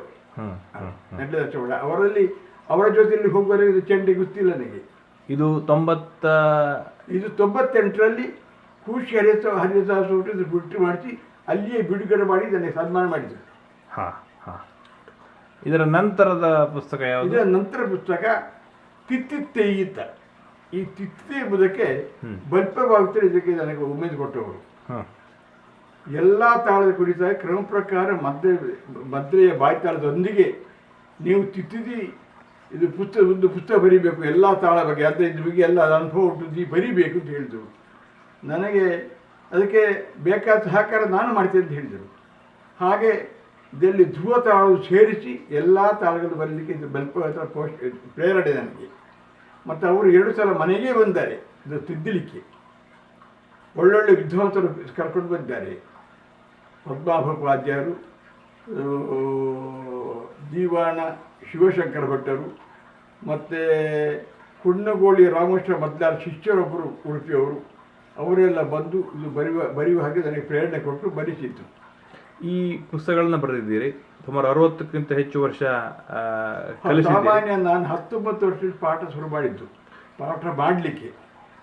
ನೆಡ್ಲೆ ನರಸಪಟ್ಟ ಅವರಲ್ಲಿ ಅವರ ಜೊತೆಯಲ್ಲಿ ಹೋಗುವವರೆಗೆ ಇದು ಚೆಂಡಿ ಗೊತ್ತಿಲ್ಲ ನನಗೆ. ಇದು ತೊಂಬತ್ತ ಇದು ತೊಂಬತ್ತೆಂಟರಲ್ಲಿ ಖುಷಿ ಹರಿಸ ಹರಿದಾಸ ಇದು ಬಿಟ್ಟು ಮಾಡಿಸಿ ಅಲ್ಲಿಯೇ ಬಿಡುಗಡೆ ಮಾಡಿ ನನಗೆ ಸನ್ಮಾನ ಮಾಡಿದರು. ಹಾಂ ಹಾಂ. ಇದರ ನಂತರದ ಪುಸ್ತಕ ಯಾವುದು? ಇದರ ನಂತರ ಪುಸ್ತಕ ತಿತ್ತಿತ್ತೇಯಿತ ಈ ತಿತ್ತೆ ಎಂಬುದಕ್ಕೆ ಬಲ್ಪವಾಗುತ್ತೆ ಬಲ್ಪವಾಗುತ್ತದೆ ಇದಕ್ಕೆ ನನಗೆ ಉಮೇದು ಕೊಟ್ಟವರು. ಹಾಂ. ಎಲ್ಲ ತಾಳದ ಕುರಿತ ಕ್ರಮ ಪ್ರಕಾರ ಮದ್ರೆ ಮದ್ರೆಯ ಬಾಯ್ತಾಳದೊಂದಿಗೆ ನೀವು ತಿತ್ತಿದಿ ಇದು ಪುಸ್ತಕ ಒಂದು ಪುಸ್ತಕ ಬರೀಬೇಕು ಎಲ್ಲ ತಾಳ ಬಗ್ಗೆ ಅಂದರೆ ಇದ್ರ ಬಗ್ಗೆ ಎಲ್ಲ ಅನುಭವ ಉಂಟು ಈ ಬರೀಬೇಕು ಅಂತ ಹೇಳಿದರು ನನಗೆ ಅದಕ್ಕೆ ಬೇಕಾದ ಸಹಕಾರ ನಾನು ಮಾಡ್ತೇನೆ ಅಂತ ಹೇಳಿದರು ಹಾಗೆ ಇದರಲ್ಲಿ ಧ್ರುವ ತಾಳು ಸೇರಿಸಿ ಎಲ್ಲ ತಾಳಗಳು ಬರಲಿಕ್ಕೆ ಇದು ಬಲ್ಪ ಪೋಸ್ಟ್ ಪ್ರೇರಣೆ ನನಗೆ ಮತ್ತು ಅವರು ಎರಡು ಸಲ ಮನೆಗೆ ಬಂದಾರೆ ಇದು ತಿದ್ದಲಿಕ್ಕೆ ಒಳ್ಳೊಳ್ಳೆ ವಿದ್ವಾಂಸರು ಕರ್ಕೊಂಡು ಬಂದಿದ್ದಾರೆ ಪದ್ಮಾಭೋಪಾಧ್ಯಾಯರು ದೀವಾಣ ಶಿವಶಂಕರ ಭಟ್ಟರು ಮತ್ತು ಕುಣ್ಣಗೋಳಿ ರಾಮಕೃಷ್ಣ ಮದ್ದಾರ ಶಿಷ್ಯರೊಬ್ಬರು ಉಡುಪಿಯವರು ಅವರೆಲ್ಲ ಬಂದು ಇದು ಬರೆಯುವ ಬರೆಯುವ ಹಾಗೆ ನನಗೆ ಪ್ರೇರಣೆ ಕೊಟ್ಟು ಬರೀತಿತ್ತು ಈ ಪುಸ್ತಕಗಳನ್ನ ಬರೆದಿದ್ದೀರಿ? ಸುಮಾರು ಅರವತ್ತಕ್ಕಿಂತ ಹೆಚ್ಚು ವರ್ಷ ಸಾಮಾನ್ಯ ನಾನು ಹತ್ತೊಂಬತ್ತು ವರ್ಷದ ಪಾಠ ಶುರು ಮಾಡಿದ್ದು ಪಾಠ ಮಾಡಲಿಕ್ಕೆ.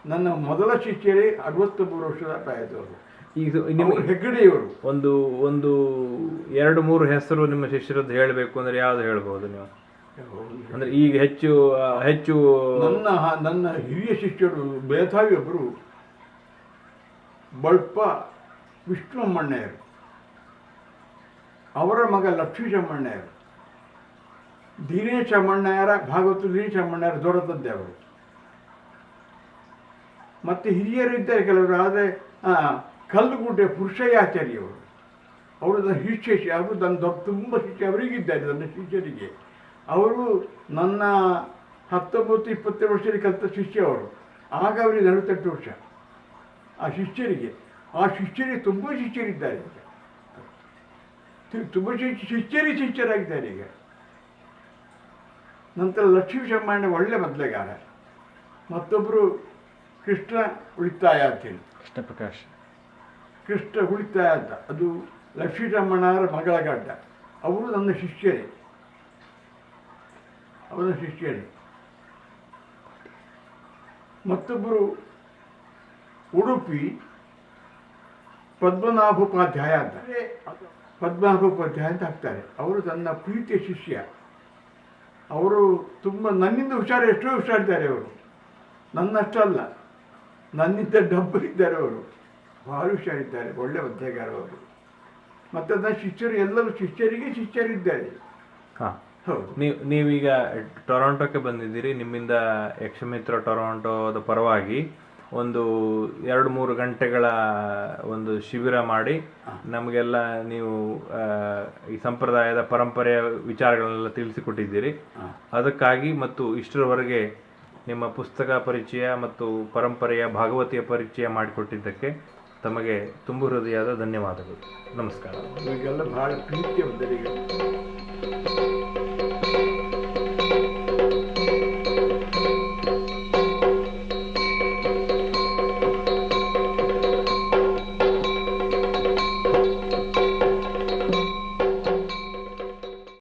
ನನ್ನ ಮೊದಲ ಶಿಷ್ಯರೇ ಅರವತ್ತೊಂಬತ್ತು ವರ್ಷದ ಪ್ರಾಯದವರು. ಈಗ ನಿಮ್ಮ ನಿಮಗೆ ಹೆಗ್ಗಡೆಯವರು. ಒಂದು ಒಂದು ಎರಡು ಮೂರು ಹೆಸರು ನಿಮ್ಮ ಶಿಷ್ಯರದ್ದು ಹೇಳಬೇಕು ಅಂದ್ರೆ ಯಾವ್ದು ಹೇಳ್ಬೋದು ನೀವು? ಅಂದ್ರೆ ಈಗ ಹೆಚ್ಚು ಹೆಚ್ಚು ನನ್ನ ನನ್ನ ಹಿರಿಯ ಶಿಷ್ಯರು ಬೇತಾವಿ ಒಬ್ಬರು ಬಳ್ಪ ವಿಷ್ಣುಮಣ್ಣಯ್ಯರು ಅವರ ಮಗ ಲಕ್ಷ್ಮೀ ಚಮ್ಮಣ್ಣಯ್ಯರು. ದಿನೇಶ್ ಚಮ್ಮಣ್ಣಯ್ಯರ ಭಾಗವತ ದೀನೇಶ ಚಮ್ಮಣ್ಣಯ್ಯರ ದೊರೆತದ್ದೇ ತಂದೆ ಅವರು. ಮತ್ತು ಹಿರಿಯರು ಇದ್ದಾರೆ ಕೆಲವರು ಆದರೆ ಕಲ್ಲುಗುಡ್ಡೆ ಪುರುಷಯಾಚಾರ್ಯವರು. ಅವರು ನನ್ನ ಶಿಷ್ಯ ಅವರು ನನ್ನ ದೊಡ್ಡ ತುಂಬ ಶಿಷ್ಯ, ಅವರಿಗಿದ್ದಾರೆ ನನ್ನ ಶಿಷ್ಯರಿಗೆ. ಅವರು ನನ್ನ ಹತ್ತೊಂಬತ್ತು ಇಪ್ಪತ್ತೆರಡು ವರ್ಷದಲ್ಲಿ ಕಲಿತ ಶಿಷ್ಯ ಅವರು ಆಗ ಅವರಿಗೆ ನಲವತ್ತೆಂಟು ವರ್ಷ. ಆ ಶಿಷ್ಯರಿಗೆ ಆ ಶಿಷ್ಯರಿಗೆ ತುಂಬ ಶಿಷ್ಯರಿದ್ದಾರೆ ತುಂಬ ಶಿಷ್ಯ, ಶಿಷ್ಯರಿ ಶಿಷ್ಯರಾಗಿದ್ದಾರೆ ಈಗ. ನಂತರ ಲಕ್ಷ್ಮೀ ಶಮ್ಮಣ್ಣ ಒಳ್ಳೆ ಮೊದಲೆಗಾರ. ಮತ್ತೊಬ್ಬರು ಕೃಷ್ಣ ಉಳಿತಾಯ ಅಂತೇಳಿ ಕೃಷ್ಣ ಪ್ರಕಾಶ್ ಕೃಷ್ಣ ಉಳಿತಾಯ ಅಂತ ಅದು ಲಕ್ಷ್ಮೀ ಶಮ್ಮಣ್ಣವರ ಮಗಳ ಗಡ್ಡ. ಅವರು ನನ್ನ ಶಿಷ್ಯರೇ. ಅವರ ಶಿಷ್ಯರೇ. ಮತ್ತೊಬ್ಬರು ಉಡುಪಿ ಪದ್ಮನಾಭೋಪಾಧ್ಯಾಯ ಅಂತ ಪದ್ಮನಾಭೋಪಾಧ್ಯಾಯ ಅಂತ ಹಾಕ್ತಾರೆ. ಅವರು ನನ್ನ ಪ್ರೀತಿಯ ಶಿಷ್ಯ. ಅವರು ತುಂಬ ನನ್ನಿಂದ ಹುಷಾರು, ಎಷ್ಟೋ ಹುಷಾರಿದ್ದಾರೆ ಅವರು. ನನ್ನಷ್ಟಲ್ಲ. ನನ್ನಿಂದ ಡಬ್ಬರಿದ್ದಾರೆ ಅವರು. ಭಾಳ ಹುಷಾರಿದ್ದಾರೆ ಒಳ್ಳೆ ಒದ್ದೆಗಾರ ಅವರು ಮತ್ತು ನನ್ನ ಶಿಷ್ಯರು ಎಲ್ಲರೂ ಶಿಷ್ಯರಿಗೆ ಶಿಷ್ಯರಿದ್ದಾರೆ. ಹಾಂ. ಹೌದು. ನೀವು ನೀವೀಗ ಟೊರಾಂಟೋಕ್ಕೆ ಬಂದಿದ್ದೀರಿ ನಿಮ್ಮಿಂದ ಯಕ್ಷಮಿತ್ರ ಟೊರೊಂಟೋದ ಪರವಾಗಿ ಒಂದು ಎರಡು ಮೂರು ಗಂಟೆಗಳ ಒಂದು ಶಿಬಿರ ಮಾಡಿ ನಮಗೆಲ್ಲ ನೀವು ಈ ಸಂಪ್ರದಾಯದ ಪರಂಪರೆಯ ವಿಚಾರಗಳನ್ನೆಲ್ಲ ತಿಳಿಸಿಕೊಟ್ಟಿದ್ದೀರಿ. ಅದಕ್ಕಾಗಿ ಮತ್ತು ಇಷ್ಟರವರೆಗೆ ನಿಮ್ಮ ಪುಸ್ತಕ ಪರಿಚಯ ಮತ್ತು ಪರಂಪರೆಯ ಭಾಗವತಿಯ ಪರಿಚಯ ಮಾಡಿಕೊಟ್ಟಿದ್ದಕ್ಕೆ ತಮಗೆ ತುಂಬು ಹೃದಯದ ಧನ್ಯವಾದಗಳು. ನಮಸ್ಕಾರ. ಬಹಳ ಪ್ರೀತಿ